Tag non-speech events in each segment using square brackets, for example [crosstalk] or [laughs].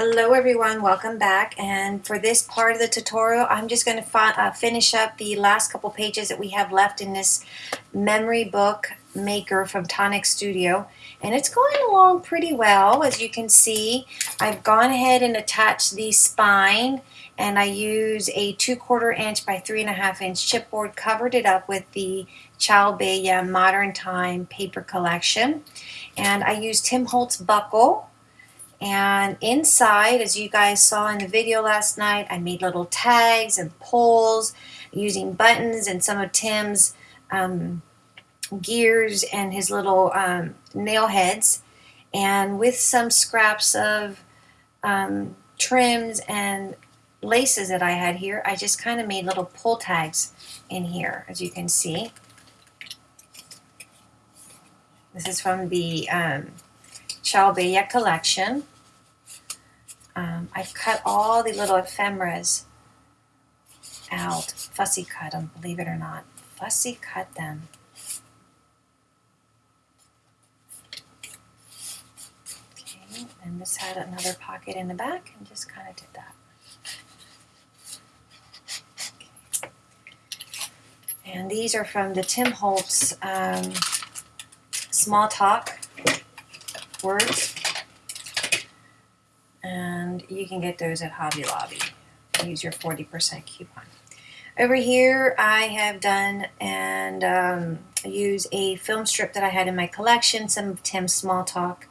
Hello everyone, welcome back. And for this part of the tutorial I'm just going to uh, finish up the last couple pages that we have left in this memory book maker from Tonic Studio. And it's going along pretty well as you can see. I've gone ahead and attached the spine and I use a two quarter inch by three and a half inch chipboard covered it up with the Ciao Bella Modern Time paper collection. And I used Tim Holtz buckle and inside, as you guys saw in the video last night, I made little tags and poles using buttons and some of Tim's um, gears and his little um, nail heads. And with some scraps of um, trims and laces that I had here, I just kind of made little pull tags in here, as you can see. This is from the Bella collection. Um, I've cut all the little ephemeras out. Fussy cut them, believe it or not. Fussy cut them. Okay, and this had another pocket in the back and just kind of did that. Okay. And these are from the Tim Holtz um, Small Talk words. And you can get those at Hobby Lobby. Use your 40% coupon. Over here I have done and um, use a film strip that I had in my collection, some of Tim's Small Talk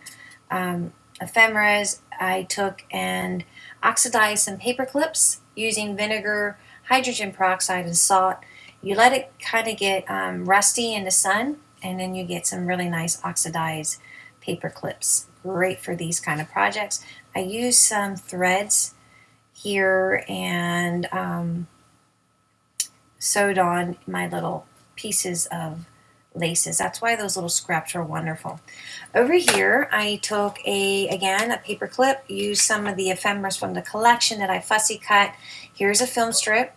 um, ephemeras. I took and oxidized some paper clips using vinegar, hydrogen peroxide, and salt. You let it kind of get um, rusty in the sun and then you get some really nice oxidized paper clips. Great for these kind of projects. I use some threads here and um, sewed on my little pieces of laces. That's why those little scraps are wonderful. Over here, I took a, again, a paper clip, used some of the ephemeras from the collection that I fussy cut. Here's a film strip,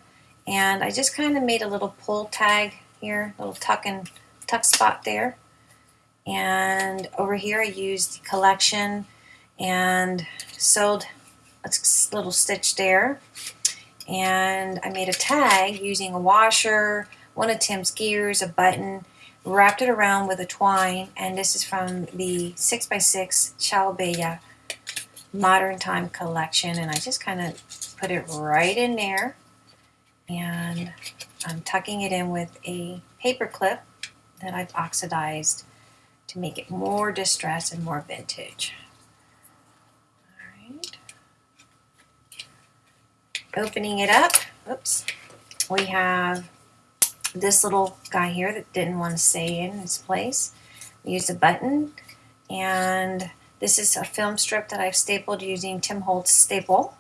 and I just kind of made a little pull tag here, little tuck and tuck spot there. And over here I used collection and sewed a little stitch there. And I made a tag using a washer, one of Tim's gears, a button, wrapped it around with a twine. And this is from the 6x6 Ciao Bella Modern Time collection. And I just kind of put it right in there. And I'm tucking it in with a paper clip that I've oxidized to make it more distressed and more vintage. All right. Opening it up, oops, we have this little guy here that didn't want to stay in its place. We used a button and this is a film strip that I've stapled using Tim Holtz staple.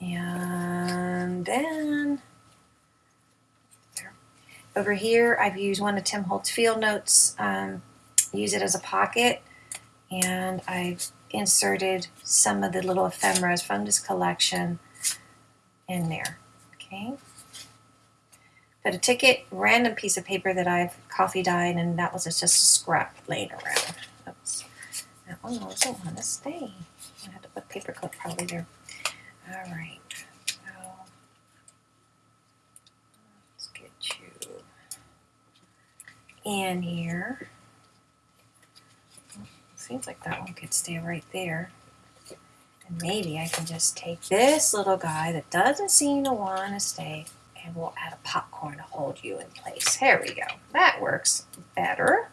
And then over here, I've used one of Tim Holtz Field Notes, um, use it as a pocket, and I've inserted some of the little ephemeras from this collection in there. Okay. Got a ticket, random piece of paper that I've coffee dyed, and that was just a scrap laying around. Oops. That one doesn't want to stay. I had to put paper clip probably there. All right. In here. Seems like that one could stay right there. And maybe I can just take this little guy that doesn't seem to want to stay and we'll add a popcorn to hold you in place. There we go. That works better.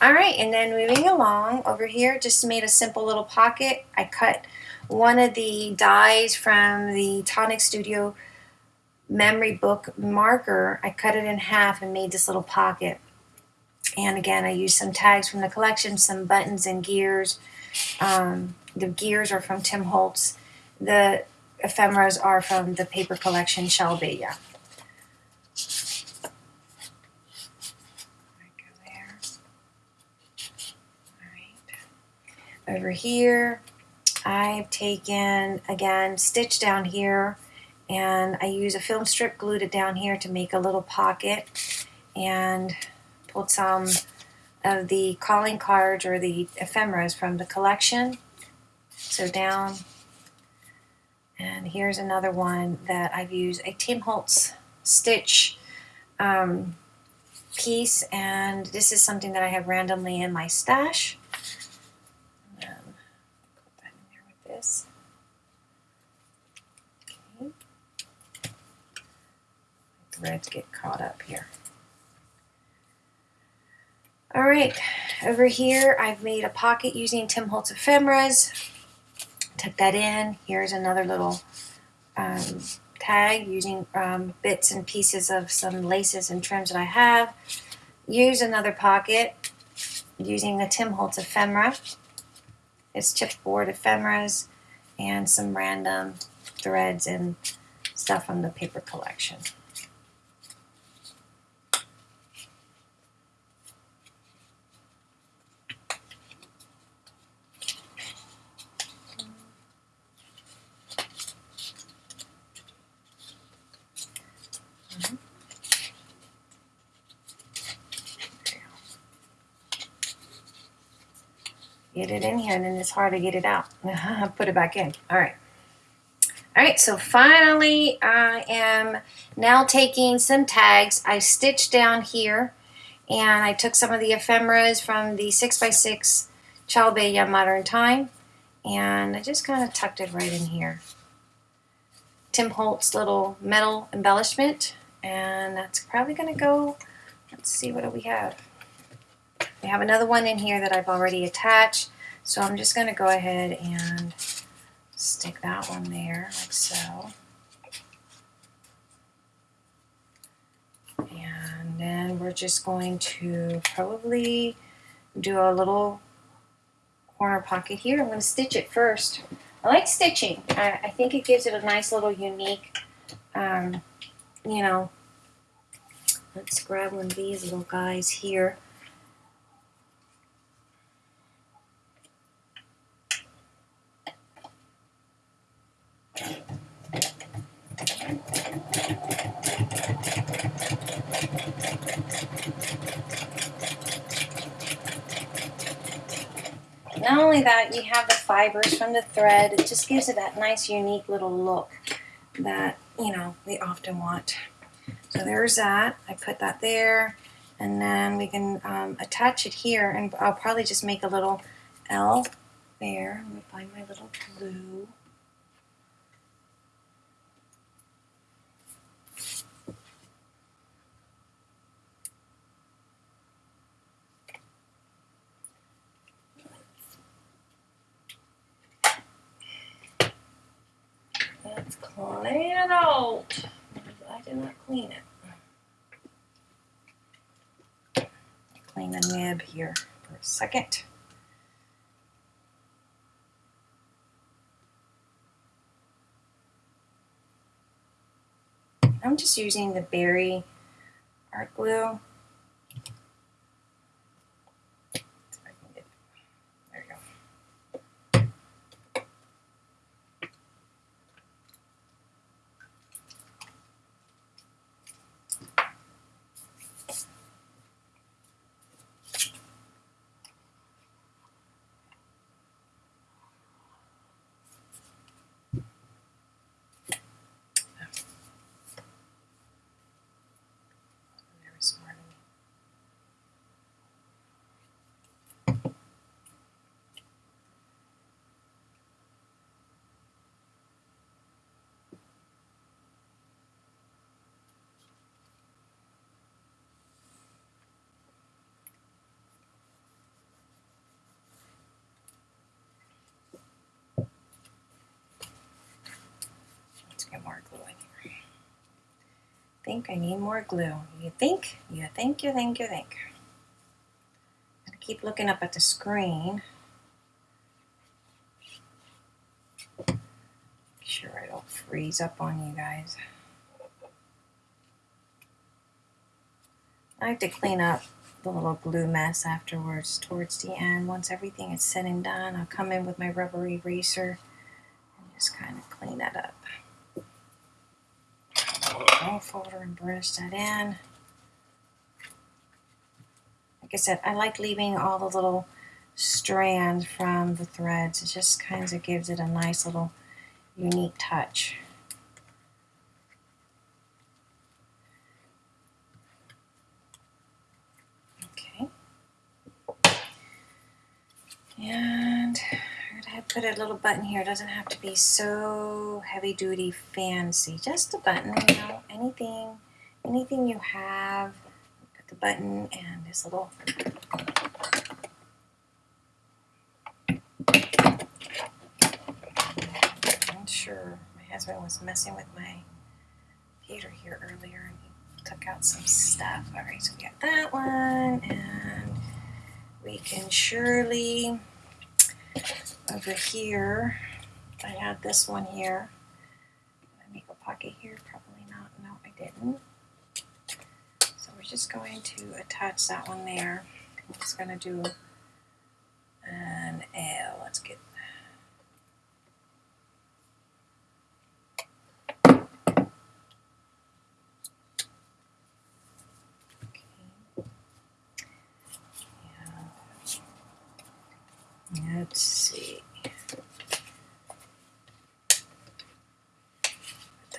All right, and then moving along over here, just made a simple little pocket. I cut one of the dies from the Tonic Studio memory book maker. I cut it in half and made this little pocket. And again, I used some tags from the collection, some buttons and gears. Um, the gears are from Tim Holtz. The ephemeras are from the paper collection Ciao Bella. Over here, I've taken, again, stitch down here, and I use a film strip, glued it down here to make a little pocket. And pulled some of the calling cards or the ephemeras from the collection. So down. And here's another one that I've used a Tim Holtz stitch um, piece. And this is something that I have randomly in my stash. Um, put that in there with this. Okay. Threads get caught up here. All right, over here I've made a pocket using Tim Holtz ephemeras. Tuck that in. Here's another little um, tag using um, bits and pieces of some laces and trims that I have. Use another pocket using the Tim Holtz ephemera. It's chipboard ephemeras and some random threads and stuff from the paper collection. Get it in here and then it's hard to get it out. [laughs] Put it back in. All right. All right, so finally I am now taking some tags. I stitched down here and I took some of the ephemeras from the 6x6 Bay Young Modern Time and I just kind of tucked it right in here. Tim Holtz little metal embellishment and that's probably going to go, let's see what do we have. We have another one in here that I've already attached. So I'm just going to go ahead and stick that one there like so. And then we're just going to probably do a little corner pocket here. I'm going to stitch it first. I like stitching. I, I think it gives it a nice little unique, um, you know, let's grab one of these little guys here. Not only that, you have the fibers from the thread. It just gives it that nice, unique little look that, you know, we often want. So there's that. I put that there. And then we can um, attach it here. And I'll probably just make a little L there. Let me find my little glue. Let's clean out. I did not clean it. Clean the nib here for a second. I'm just using the Bearly Art glue. get more glue in here. Think I need more glue. You think? You think, you think, you think. I keep looking up at the screen. Make sure I don't freeze up on you guys. I like to clean up the little glue mess afterwards towards the end. Once everything is said and done, I'll come in with my rubber eraser and just kind of clean that up folder and brush that in. like I said, I like leaving all the little strands from the threads. It just kind of gives it a nice little unique touch. Okay. And I'm put a little button here. It doesn't have to be so heavy duty fancy. Just a button, you know, anything, anything you have. Put the button and this little I'm sure my husband was messing with my computer here earlier and he took out some stuff. All right, so we got that one and we can surely over here, I had this one here. I make a pocket here? Probably not. No, I didn't. So we're just going to attach that one there. I'm just going to do an L. Let's get Let's see. Put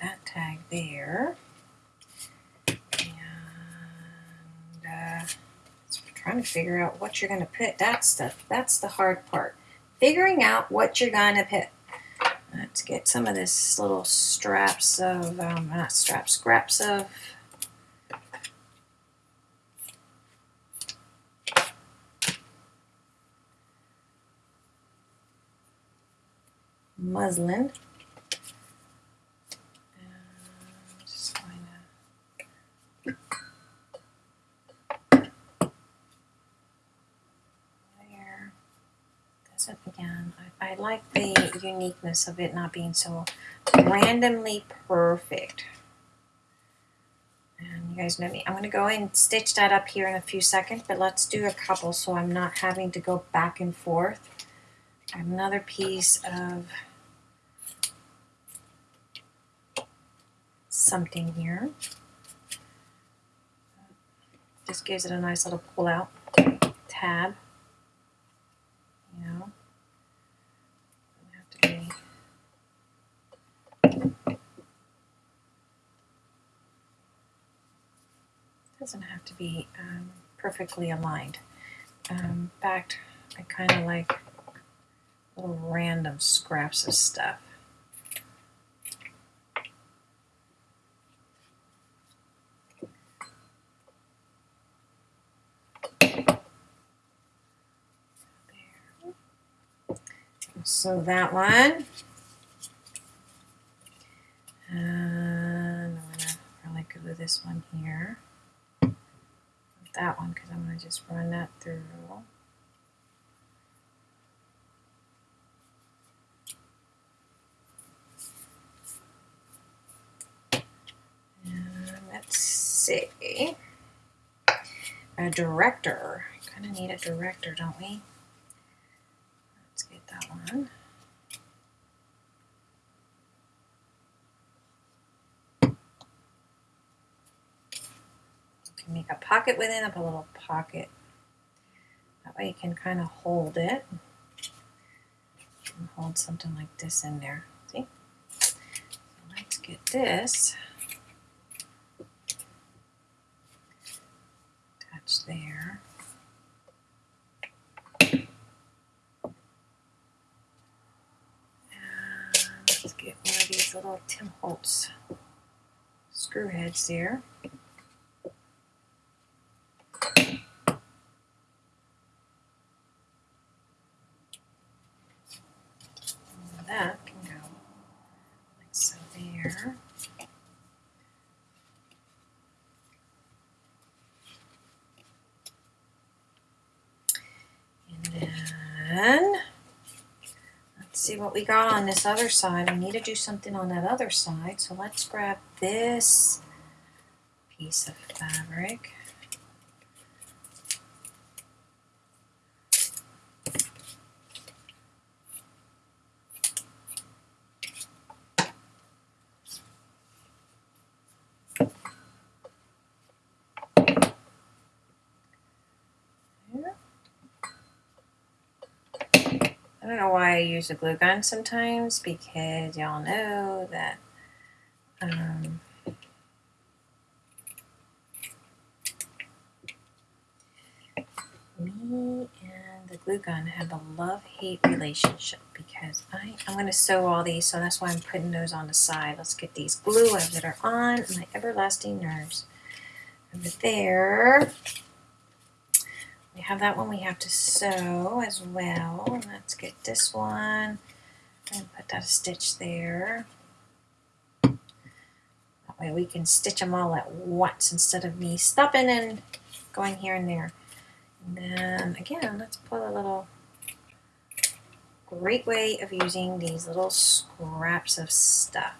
that tag there. And uh, so trying to figure out what you're going to put. That's the, that's the hard part. Figuring out what you're going to put. Let's get some of this little straps of, um, not straps, scraps of muslin. And just going to there. This up again. I, like the uniqueness of it not being so randomly perfect. And you guys know me. I'm going to go and stitch that up here in a few seconds, but let's do a couple so I'm not having to go back and forth. Another piece of something here. Just gives it a nice little pull out tab. You know, have to be. Doesn't have to be um, perfectly aligned. Um, in fact, I kind of like little random scraps of stuff. So that one. And I'm going to probably glue this one here. That one because I'm going to just run that through. Let's see. A director. Kind of need a director, don't we? Let's get that one. You can make a pocket within a little pocket. That way you can kind of hold it. And hold something like this in there. See? So let's get this attached there. And let's get one of these little Tim Holtz screw heads there. that can go like so there. And then see what we got on this other side. We need to do something on that other side. So let's grab this piece of fabric. I don't know why I use a glue gun sometimes because y'all know that um, me and the glue gun have a love-hate relationship because I, I'm going to sew all these, so that's why I'm putting those on the side. Let's get these glue that are on my everlasting nerves. Over there, have that one we have to sew as well. Let's get this one and put that stitch there. That way we can stitch them all at once instead of me stopping and going here and there. And then again, let's put a little great way of using these little scraps of stuff.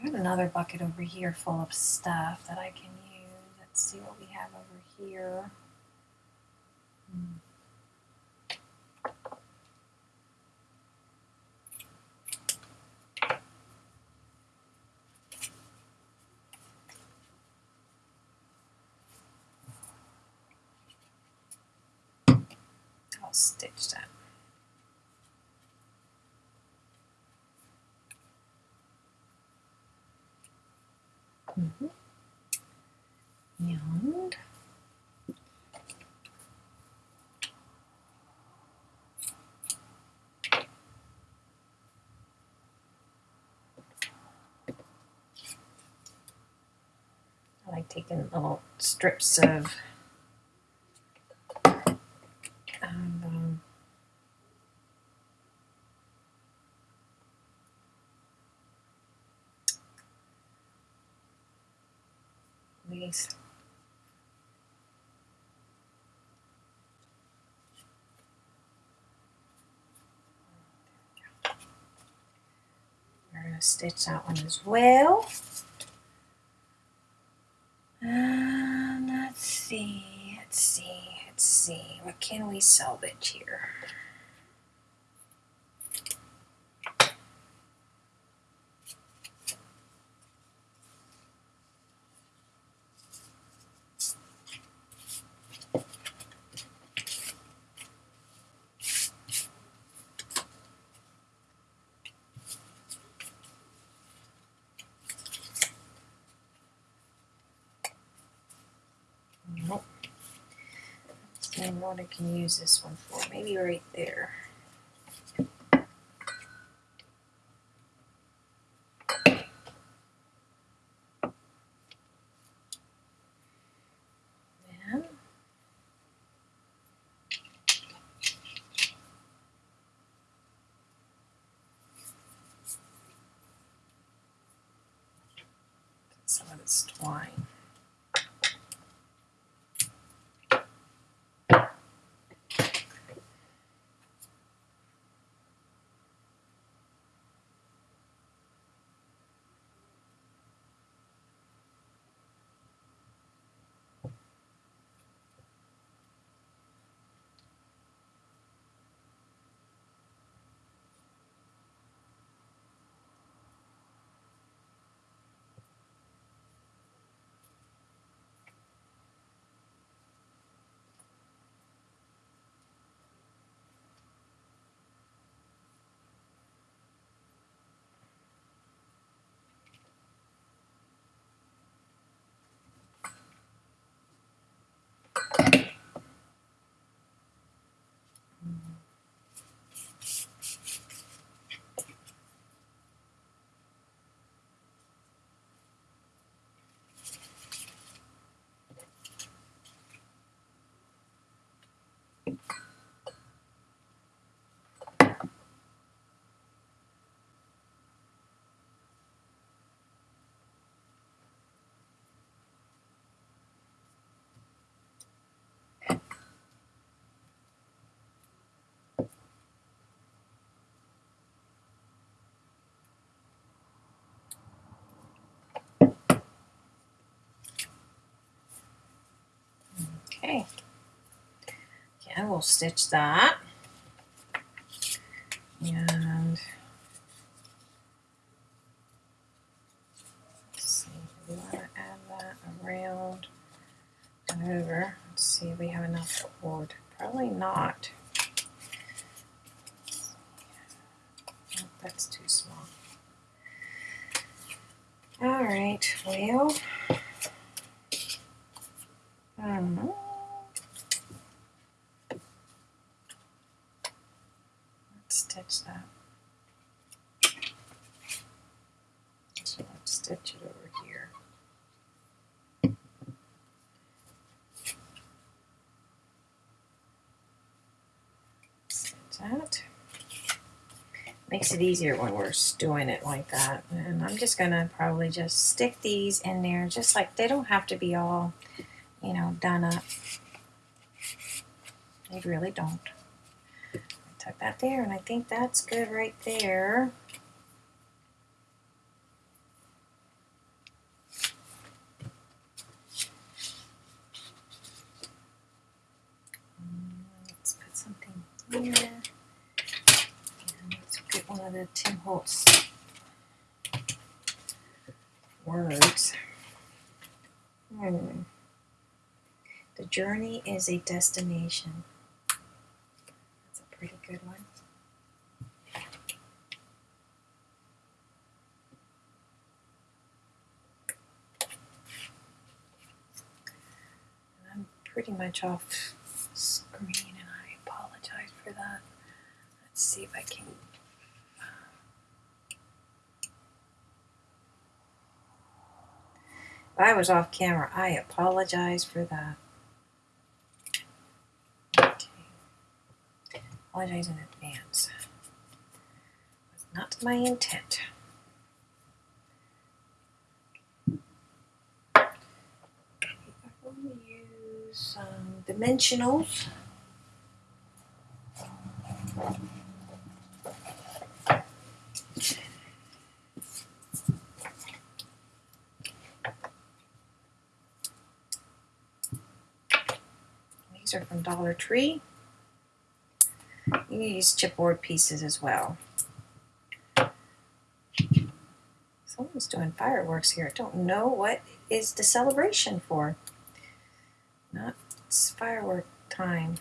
I have another bucket over here full of stuff that I can use. Let's see what we have over here. Hmm. stitch that. Mm -hmm. And I like taking little strips of um, these. Going to stitch that one as well. And let's see, let's see, let's see. What can we salvage here? And what I can use this one for. Maybe right there. some of this twine. Okay. Yeah, we'll stitch that. And let's see, we want to add that around and over. Let's see if we have enough cord. Probably not. that's too small. All right, well, um, let's stitch that. So let's stitch it over here. Stitch that. Makes it easier when we're doing it like that. And I'm just gonna probably just stick these in there, just like they don't have to be all, you know, done up. They really don't. Tuck that there, and I think that's good right there. Let's put something here. And let's get one of the Tim Holtz words. Hmm. The journey is a destination. That's a pretty good one. I'm pretty much off screen and I apologize for that. Let's see if I can. I was off camera, I apologize for that. Okay. Apologize in advance. Was not my intent. To use um, dimensionals. Are from Dollar Tree. You use chipboard pieces as well. Someone's doing fireworks here. I don't know what is the celebration for. Not it's firework time.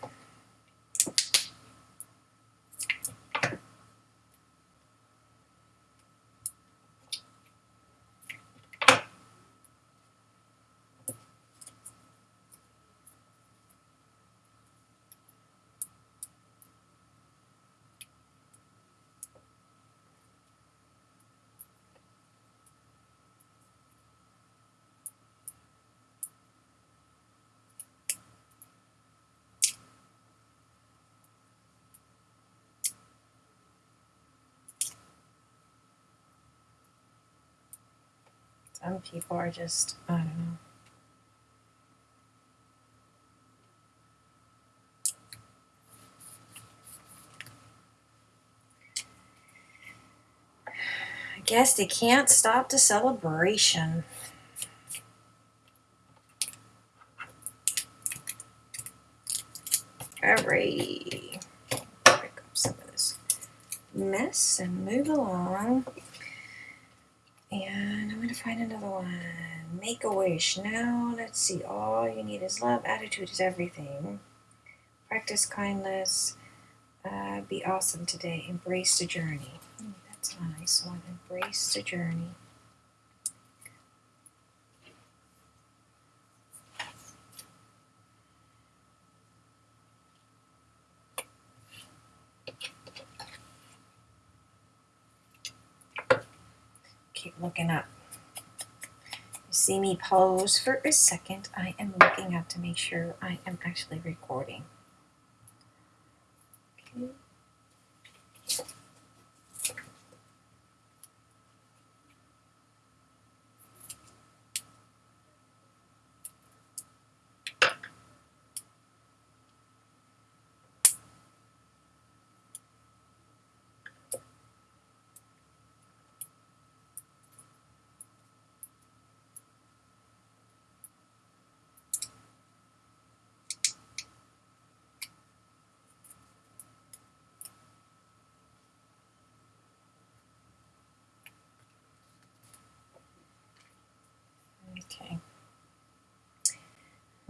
People are just, I don't know. I guess they can't stop the celebration. Alright. Pick up some of this mess and move along. And I'm to find another one. Make a wish. Now, let's see. All you need is love. Attitude is everything. Practice kindness. Uh, be awesome today. Embrace the journey. Ooh, that's a nice one. Embrace the journey. Keep looking up. You see me pose for a second. I am looking up to make sure I am actually recording. Okay. Okay.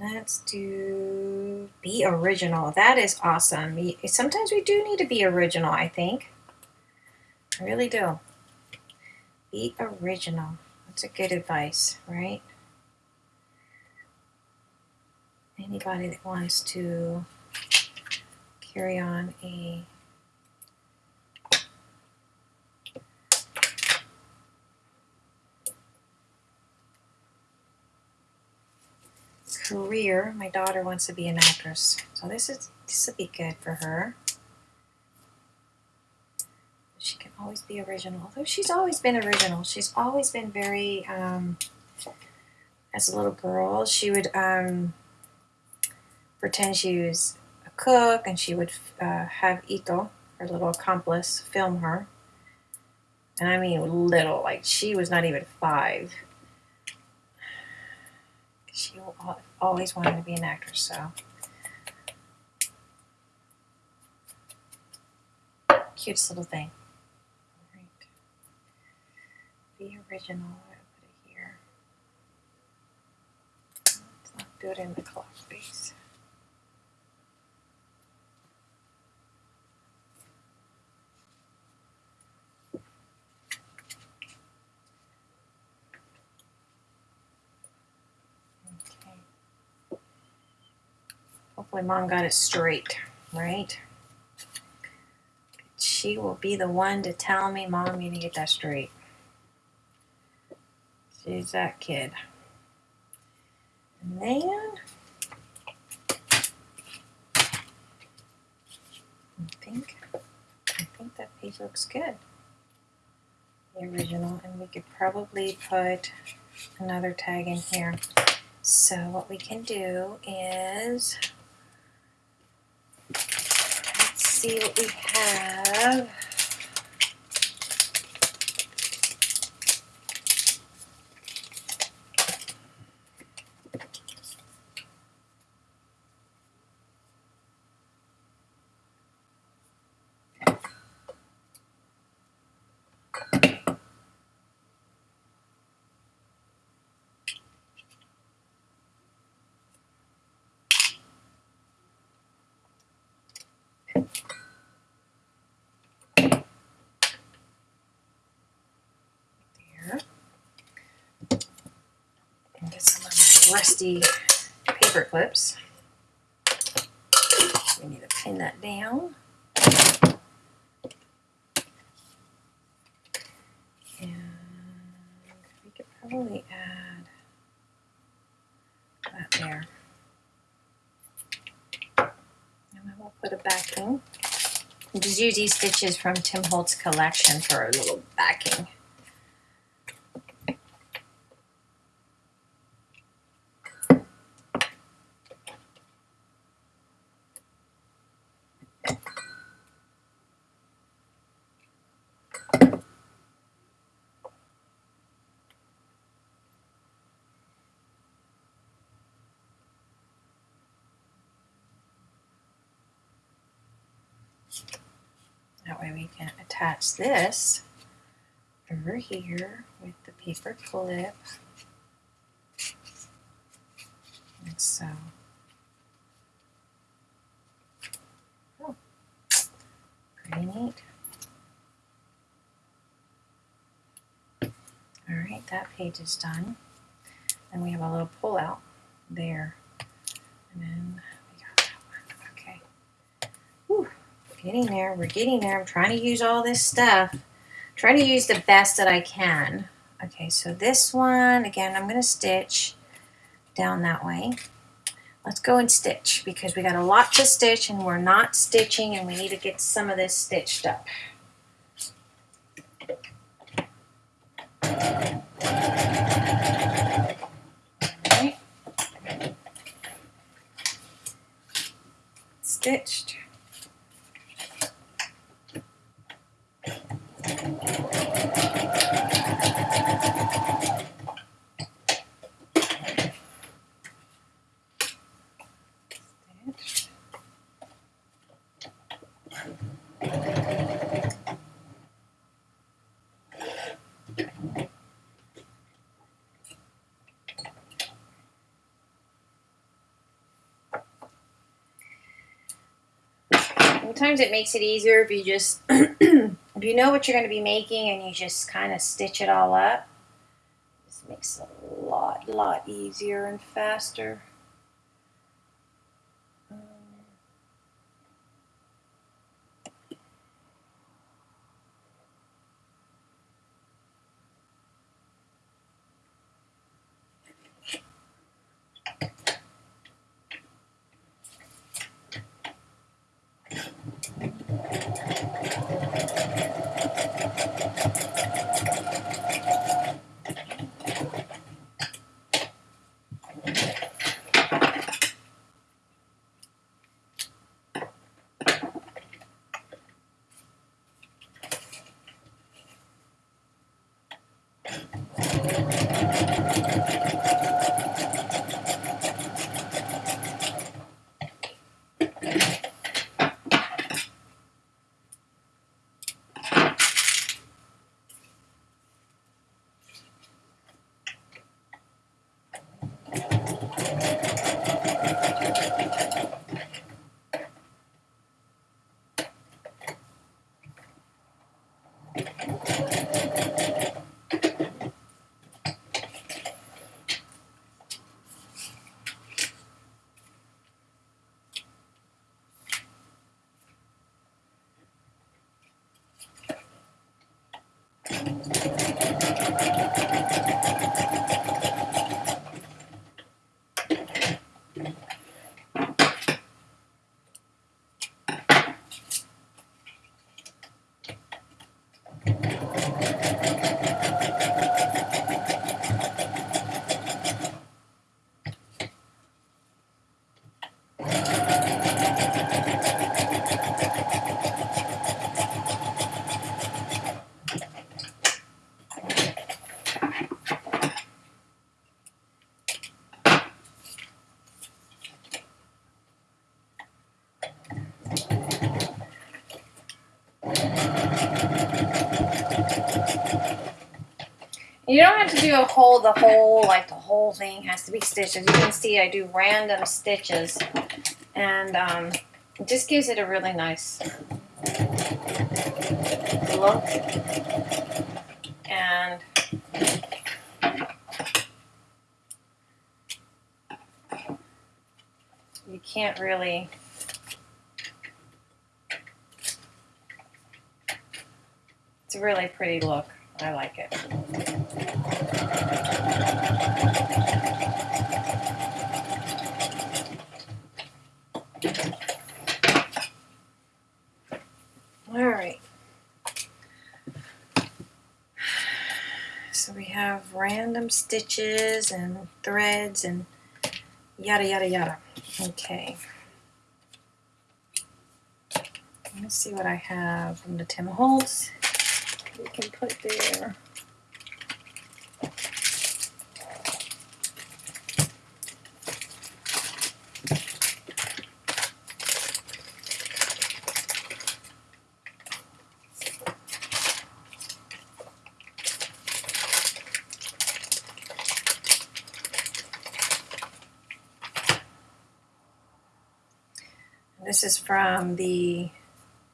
Let's do be original. That is awesome. Sometimes we do need to be original, I think. I really do. Be original. That's a good advice, right? Anybody that wants to carry on a career. My daughter wants to be an actress, so this is this will be good for her. She can always be original, although she's always been original. She's always been very. Um, as a little girl, she would um, pretend she was a cook, and she would uh, have Ito, her little accomplice, film her. And I mean little, like she was not even five. She always wanted to be an actress, so. Cutest little thing. Be original. I put it here. Let's not do it in the clock space. Hopefully mom got it straight, right? She will be the one to tell me, Mom, you need to get that straight. She's that kid. And then I think I think that page looks good. The original, and we could probably put another tag in here. So what we can do is see what we have. Rusty paper clips. We need to pin that down. And we could probably add that there. And then we'll put a backing. Just use these stitches from Tim Holtz collection for a little backing. We can attach this over here with the paper clip. And so, oh, pretty neat. All right, that page is done. And we have a little pull out there. And then Getting there. We're getting there. I'm trying to use all this stuff. Trying to use the best that I can. Okay, so this one, again, I'm going to stitch down that way. Let's go and stitch because we got a lot to stitch and we're not stitching and we need to get some of this stitched up. Stitched. Sometimes it makes it easier if you just [clears throat] if you know what you're going to be making and you just kind of stitch it all up, this makes it a lot, lot easier and faster. You don't have to do a whole, the whole, like the whole thing has to be stitched. As you can see, I do random stitches and um, it just gives it a really nice look. And you can't really it's a really pretty look. I like it. All right. So we have random stitches and threads and yada yada yada. Okay. Let's see what I have from the Tim Holtz. We can put there. This is from the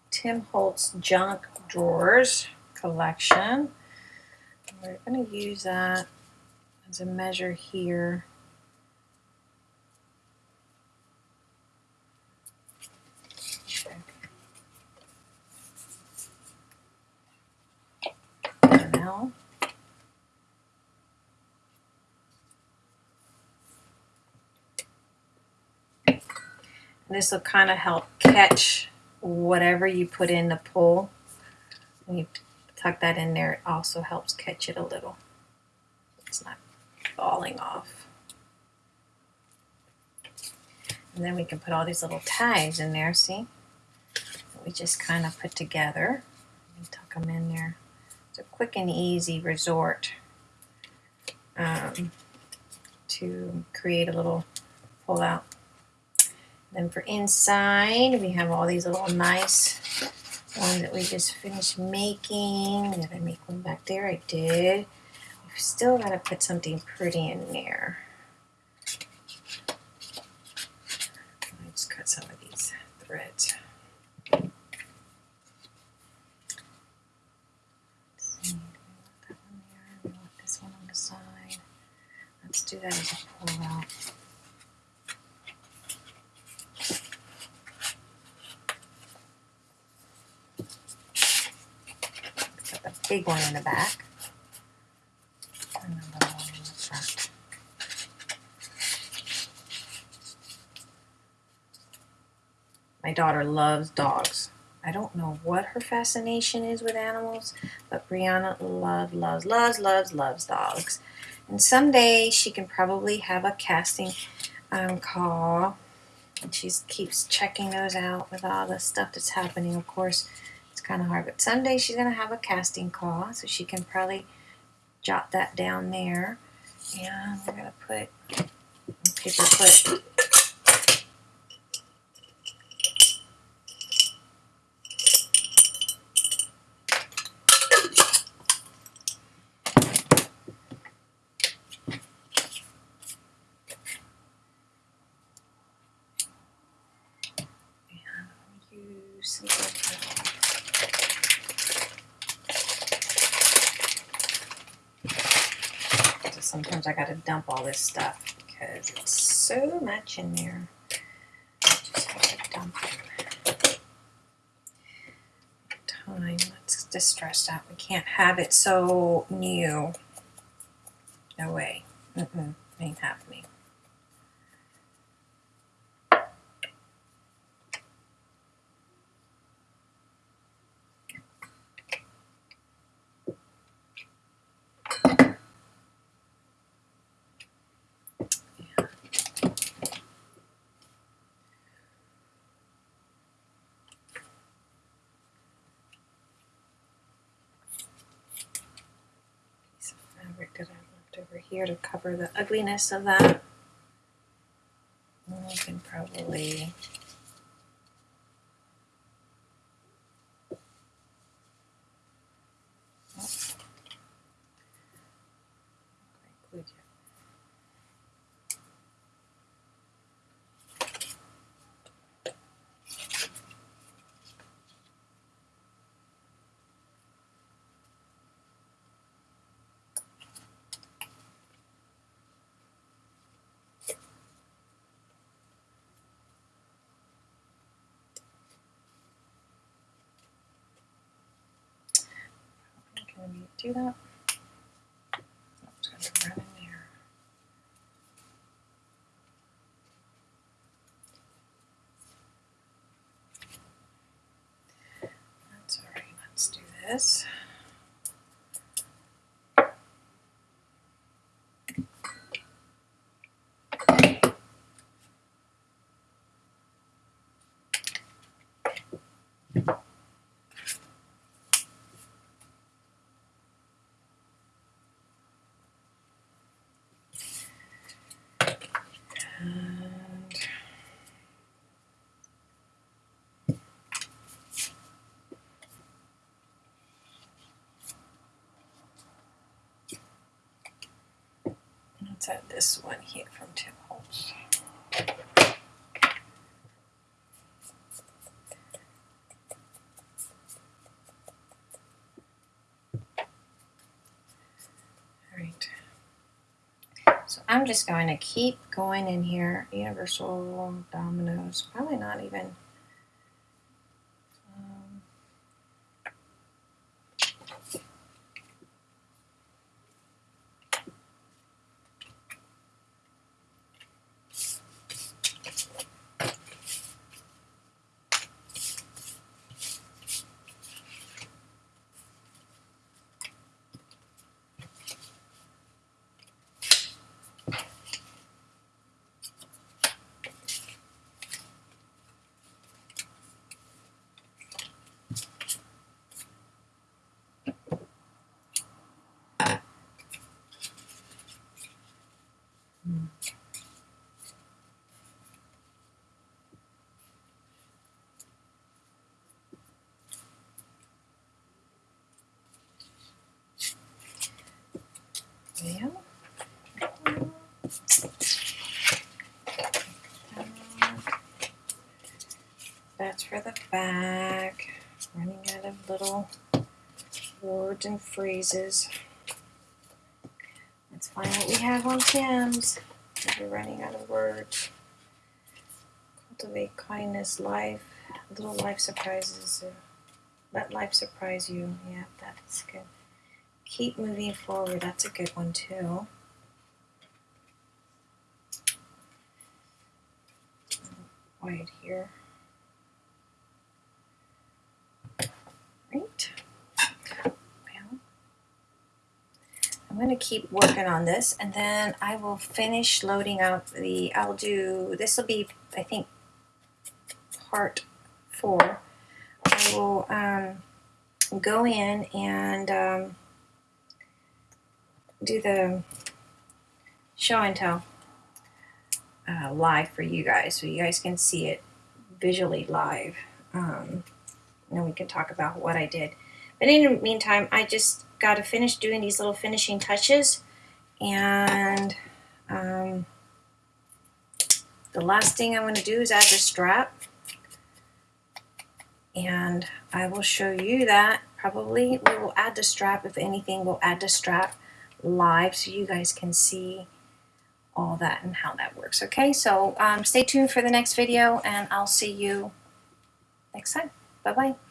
Tim Holtz Junk Drawers collection. We're going to use that as a measure here. Now, this will kind of help catch whatever you put in the pull. When you tuck that in there, it also helps catch it a little. It's not falling off. And then we can put all these little tags in there, see? We just kind of put together and tuck them in there. It's a quick and easy resort um, to create a little pull out. Then for inside, we have all these little nice ones that we just finished making. Did I make one back there? I did. We've still got to put something pretty in there. Let's cut some of these threads. Let's do that as a pull out. Big one in the back. My daughter loves dogs. I don't know what her fascination is with animals, but Brianna loves, loves, loves, loves, loves dogs. And someday she can probably have a casting um, call. And she keeps checking those out with all the stuff that's happening. Of course, kind of hard, but someday she's going to have a casting call, so she can probably jot that down there. And we're going to put paper clip use silver So sometimes I gotta dump all this stuff because it's so much in there. Just have to dump it. Time. Let's distress out. We can't have it so new. No way. Mm-mm. Ain't happening. piece of fabric that I left over cover the ugliness of that. And we can probably include you. Can we do that? No, it's gonna run in there. That's all right. Let's do this. And let's this one here from Tim Holtz. All right. So I'm just going to keep going in here. Universal dominoes. Probably not even. Um, yeah. That's for the back. Running out of little words and phrases. Let's find what we have on Tim's. We're running out of words. Cultivate kindness, life, little life surprises. Let life surprise you. Yeah, that's good. Keep moving forward. That's a good one too. Quiet here. Right. Well, I'm going to keep working on this and then I will finish loading out the, I'll do, this will be, I think, part four. I will um, go in and um, do the show and tell uh, live for you guys so you guys can see it visually live. Um, and we can talk about what I did. But in the meantime, I just got to finish doing these little finishing touches. And um, the last thing I'm going to do is add the strap. And I will show you that. Probably we will add the strap. If anything, we'll add the strap live so you guys can see all that and how that works. Okay, so um, stay tuned for the next video and I'll see you next time. Bye bye.